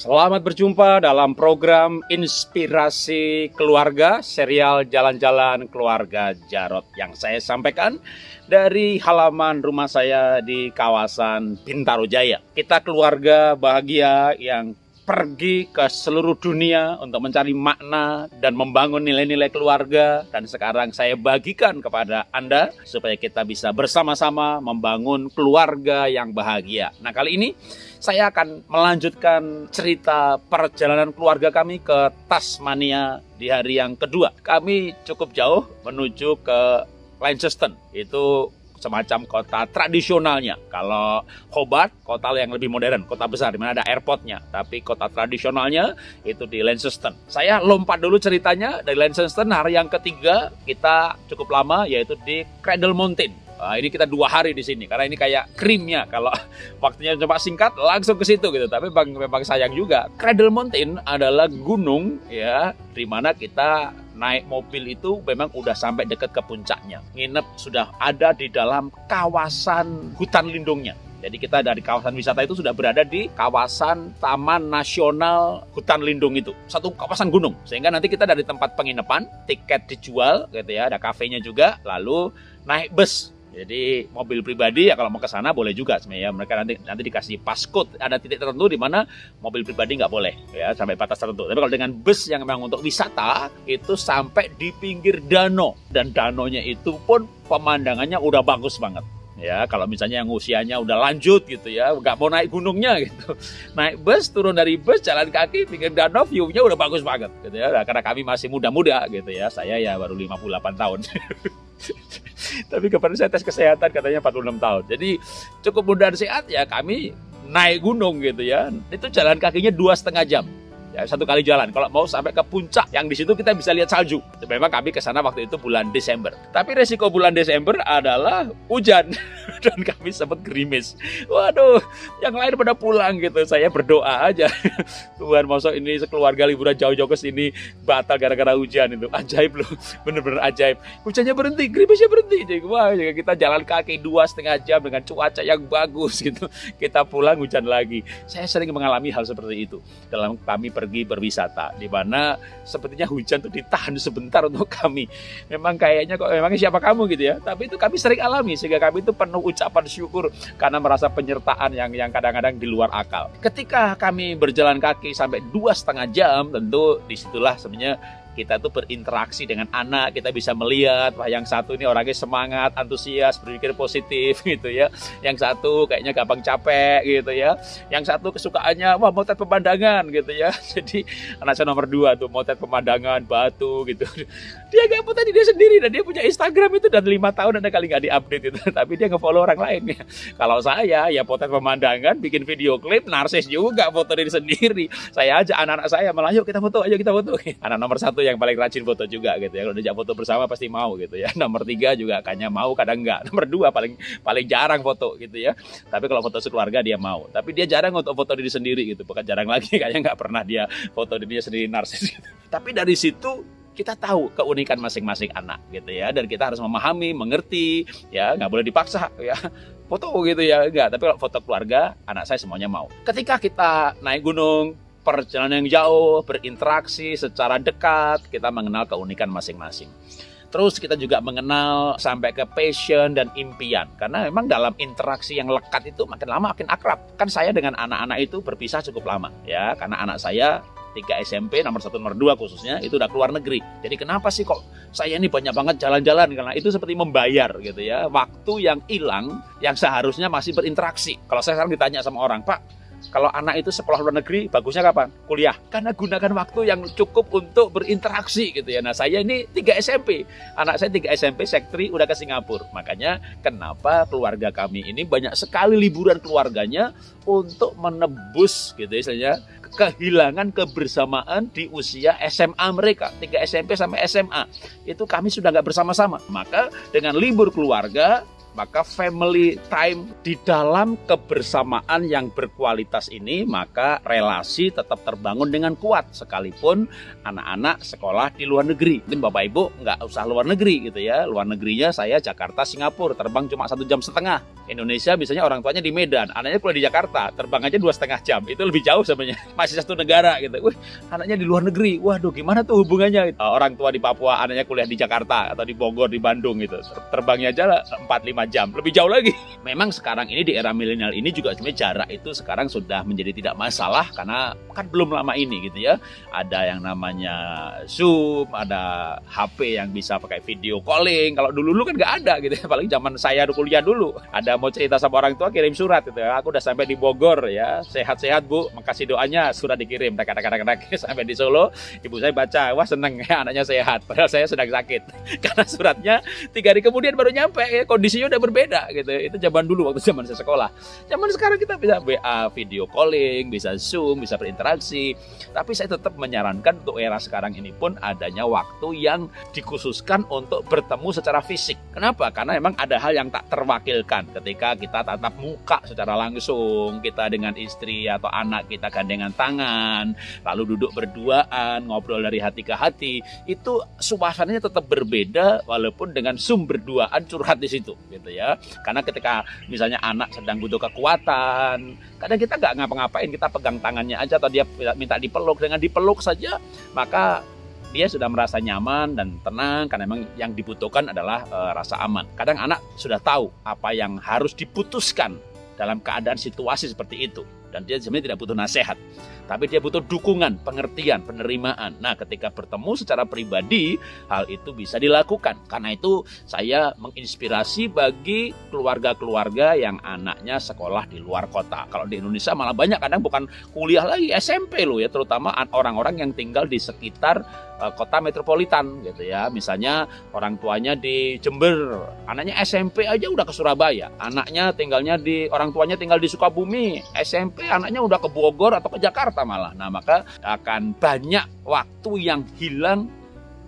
Selamat berjumpa dalam program Inspirasi Keluarga, serial Jalan-Jalan Keluarga Jarot yang saya sampaikan dari halaman rumah saya di kawasan Bintaro Jaya. Kita keluarga bahagia yang pergi ke seluruh dunia untuk mencari makna dan membangun nilai-nilai keluarga dan sekarang saya bagikan kepada Anda supaya kita bisa bersama-sama membangun keluarga yang bahagia. Nah, kali ini saya akan melanjutkan cerita perjalanan keluarga kami ke Tasmania di hari yang kedua. Kami cukup jauh menuju ke Launceston. Itu semacam kota tradisionalnya. Kalau Hobart, kota yang lebih modern, kota besar di mana ada airportnya. Tapi kota tradisionalnya itu di Launceston. Saya lompat dulu ceritanya dari Launceston hari yang ketiga kita cukup lama yaitu di Cradle Mountain. Nah, ini kita dua hari di sini karena ini kayak krimnya kalau waktunya cuma singkat langsung ke situ gitu. Tapi memang, memang sayang juga. Cradle Mountain adalah gunung ya di mana kita naik mobil itu memang udah sampai dekat ke puncaknya. Nginep sudah ada di dalam kawasan hutan lindungnya. Jadi kita dari kawasan wisata itu sudah berada di kawasan Taman Nasional Hutan Lindung itu. Satu kawasan gunung. Sehingga nanti kita dari tempat penginapan, tiket dijual gitu ya, ada kafenya juga, lalu naik bus jadi mobil pribadi ya kalau mau ke sana boleh juga sebenarnya. Mereka nanti nanti dikasih passcode. Ada titik tertentu di mana mobil pribadi nggak boleh ya sampai batas tertentu. Tapi kalau dengan bus yang memang untuk wisata itu sampai di pinggir danau. Dan danonya itu pun pemandangannya udah bagus banget ya. Kalau misalnya yang usianya udah lanjut gitu ya nggak mau naik gunungnya gitu. Naik bus turun dari bus jalan kaki pinggir danau view-nya udah bagus banget gitu ya. Nah, karena kami masih muda-muda gitu ya. Saya ya baru 58 tahun tapi kemarin saya tes kesehatan katanya 46 tahun. Jadi cukup muda dan sehat ya kami naik gunung gitu ya. Itu jalan kakinya dua setengah jam ya satu kali jalan. Kalau mau sampai ke puncak yang di situ kita bisa lihat salju. Memang kami ke sana waktu itu bulan Desember. Tapi resiko bulan Desember adalah hujan dan kami sempat gerimis. Waduh, yang lain pada pulang gitu. Saya berdoa aja. Tuhan, masuk ini sekeluarga liburan jauh-jauh ke sini batal gara-gara hujan itu. Ajaib loh, bener-bener ajaib. Hujannya berhenti, gerimisnya berhenti. Jadi, wah, kita jalan kaki dua setengah jam dengan cuaca yang bagus gitu. Kita pulang hujan lagi. Saya sering mengalami hal seperti itu dalam kami pergi berwisata di mana sepertinya hujan tuh ditahan sebentar untuk kami. Memang kayaknya kok memangnya siapa kamu gitu ya. Tapi itu kami sering alami sehingga kami itu penuh ucapan syukur karena merasa penyertaan yang yang kadang-kadang di luar akal. Ketika kami berjalan kaki sampai dua setengah jam, tentu di situlah sebenarnya kita tuh berinteraksi dengan anak, kita bisa melihat wah yang satu ini orangnya semangat, antusias, berpikir positif gitu ya. Yang satu kayaknya gampang capek gitu ya. Yang satu kesukaannya wah motret pemandangan gitu ya. Jadi anak saya nomor dua tuh motret pemandangan batu gitu. Dia gak tadi dia sendiri dan dia punya Instagram itu dan lima tahun ada kali nggak diupdate itu. Tapi dia ngefollow orang lain ya. Kalau saya ya potret pemandangan, bikin video klip, narsis juga foto diri sendiri. Saya aja anak-anak saya malah yuk kita foto, ayo kita foto. Anak nomor satu yang paling rajin foto juga gitu ya. Kalau diajak foto bersama pasti mau gitu ya. Nomor tiga juga kayaknya mau, kadang enggak. Nomor dua paling paling jarang foto gitu ya. Tapi kalau foto sekeluarga dia mau. Tapi dia jarang untuk foto diri sendiri gitu. Bukan jarang lagi, kayaknya nggak pernah dia foto dirinya sendiri narsis gitu. Tapi dari situ kita tahu keunikan masing-masing anak gitu ya dan kita harus memahami mengerti ya nggak boleh dipaksa ya foto gitu ya enggak tapi kalau foto keluarga anak saya semuanya mau ketika kita naik gunung perjalanan yang jauh, berinteraksi secara dekat, kita mengenal keunikan masing-masing. Terus kita juga mengenal sampai ke passion dan impian. Karena memang dalam interaksi yang lekat itu makin lama makin akrab. Kan saya dengan anak-anak itu berpisah cukup lama ya. Karena anak saya tiga SMP nomor satu nomor dua khususnya itu udah keluar negeri. Jadi kenapa sih kok saya ini banyak banget jalan-jalan karena itu seperti membayar gitu ya waktu yang hilang yang seharusnya masih berinteraksi. Kalau saya sekarang ditanya sama orang Pak kalau anak itu sekolah luar negeri, bagusnya kapan? Kuliah. Karena gunakan waktu yang cukup untuk berinteraksi gitu ya. Nah saya ini 3 SMP. Anak saya 3 SMP, sektri udah ke Singapura. Makanya kenapa keluarga kami ini banyak sekali liburan keluarganya untuk menebus gitu ya, istilahnya kehilangan kebersamaan di usia SMA mereka 3 SMP sampai SMA itu kami sudah nggak bersama-sama maka dengan libur keluarga maka family time di dalam kebersamaan yang berkualitas ini maka relasi tetap terbangun dengan kuat sekalipun anak-anak sekolah di luar negeri. Mungkin Bapak Ibu nggak usah luar negeri gitu ya. Luar negerinya saya Jakarta Singapura terbang cuma satu jam setengah. Indonesia misalnya orang tuanya di Medan, anaknya kuliah di Jakarta, terbang aja dua setengah jam. Itu lebih jauh sebenarnya. Masih satu negara gitu. Wih, anaknya di luar negeri. Waduh, gimana tuh hubungannya? Orang tua di Papua, anaknya kuliah di Jakarta atau di Bogor, di Bandung gitu. Terbangnya aja 4-5 jam, lebih jauh lagi. Memang sekarang ini di era milenial ini juga sebenarnya jarak itu sekarang sudah menjadi tidak masalah karena kan belum lama ini gitu ya. Ada yang namanya Zoom, ada HP yang bisa pakai video calling. Kalau dulu dulu kan nggak ada gitu ya. Apalagi zaman saya kuliah dulu. Ada mau cerita sama orang tua kirim surat gitu ya. Aku udah sampai di Bogor ya. Sehat-sehat Bu, makasih doanya surat dikirim. Tak tak sampai di Solo, ibu saya baca, wah seneng ya anaknya sehat. Padahal saya sedang sakit. Karena suratnya tiga hari kemudian baru nyampe ya. Kondisinya udah berbeda gitu. Itu zaman dulu waktu zaman saya sekolah. Zaman sekarang kita bisa WA, video calling, bisa Zoom, bisa berinteraksi. Tapi saya tetap menyarankan untuk era sekarang ini pun adanya waktu yang dikhususkan untuk bertemu secara fisik. Kenapa? Karena memang ada hal yang tak terwakilkan ketika kita tatap muka secara langsung, kita dengan istri atau anak kita gandengan tangan, lalu duduk berduaan, ngobrol dari hati ke hati, itu suasananya tetap berbeda walaupun dengan Zoom berduaan curhat di situ gitu ya. Karena ketika misalnya anak sedang butuh kekuatan, kadang kita nggak ngapa-ngapain, kita pegang tangannya aja atau dia minta dipeluk dengan dipeluk saja, maka dia sudah merasa nyaman dan tenang karena memang yang dibutuhkan adalah e, rasa aman. Kadang anak sudah tahu apa yang harus diputuskan dalam keadaan situasi seperti itu dan dia sebenarnya tidak butuh nasihat tapi dia butuh dukungan, pengertian, penerimaan. Nah, ketika bertemu secara pribadi, hal itu bisa dilakukan. Karena itu saya menginspirasi bagi keluarga-keluarga yang anaknya sekolah di luar kota. Kalau di Indonesia malah banyak kadang bukan kuliah lagi SMP loh ya, terutama orang-orang yang tinggal di sekitar uh, kota metropolitan gitu ya. Misalnya orang tuanya di Jember, anaknya SMP aja udah ke Surabaya. Anaknya tinggalnya di orang tuanya tinggal di Sukabumi, SMP anaknya udah ke Bogor atau ke Jakarta malah. Nah, maka akan banyak waktu yang hilang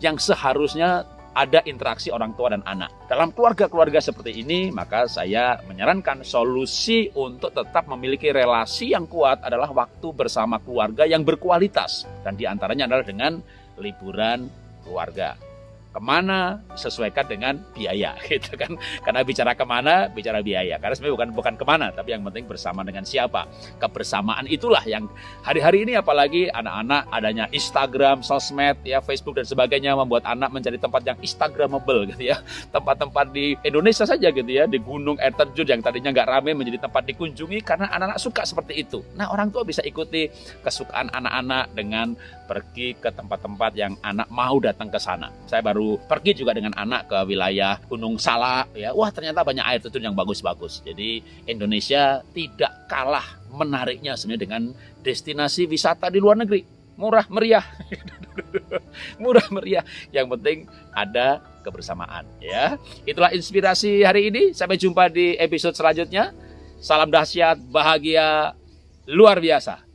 yang seharusnya ada interaksi orang tua dan anak. Dalam keluarga-keluarga seperti ini, maka saya menyarankan solusi untuk tetap memiliki relasi yang kuat adalah waktu bersama keluarga yang berkualitas. Dan di antaranya adalah dengan liburan keluarga ke mana sesuaikan dengan biaya gitu kan. Karena bicara ke mana bicara biaya. Karena sebenarnya bukan bukan ke mana tapi yang penting bersama dengan siapa. Kebersamaan itulah yang hari-hari ini apalagi anak-anak adanya Instagram sosmed ya Facebook dan sebagainya membuat anak mencari tempat yang Instagramable gitu ya. Tempat-tempat di Indonesia saja gitu ya. Di gunung air terjun yang tadinya nggak ramai menjadi tempat dikunjungi karena anak-anak suka seperti itu. Nah orang tua bisa ikuti kesukaan anak-anak dengan pergi ke tempat-tempat yang anak mau datang ke sana. Saya baru baru pergi juga dengan anak ke wilayah Gunung Salak ya. Wah ternyata banyak air terjun yang bagus-bagus. Jadi Indonesia tidak kalah menariknya sebenarnya dengan destinasi wisata di luar negeri. Murah meriah. Murah meriah. Yang penting ada kebersamaan ya. Itulah inspirasi hari ini. Sampai jumpa di episode selanjutnya. Salam dahsyat bahagia luar biasa